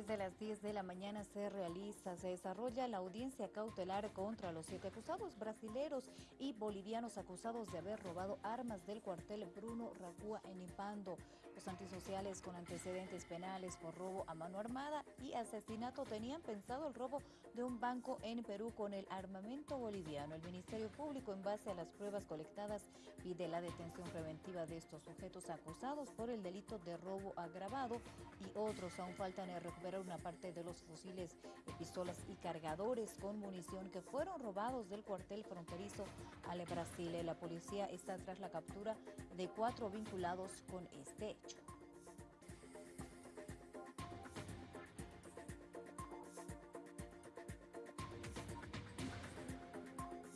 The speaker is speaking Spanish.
Desde las 10 de la mañana se realiza, se desarrolla la audiencia cautelar contra los siete acusados brasileros y bolivianos acusados de haber robado armas del cuartel Bruno Racúa en Impando. Los antisociales con antecedentes penales por robo a mano armada y asesinato tenían pensado el robo de un banco en Perú con el armamento boliviano. El Ministerio Público, en base a las pruebas colectadas, pide la detención preventiva de estos sujetos acusados por el delito de robo agravado y otros aún faltan en una parte de los fusiles, pistolas y cargadores con munición que fueron robados del cuartel fronterizo al Brasil. La policía está tras la captura de cuatro vinculados con este hecho.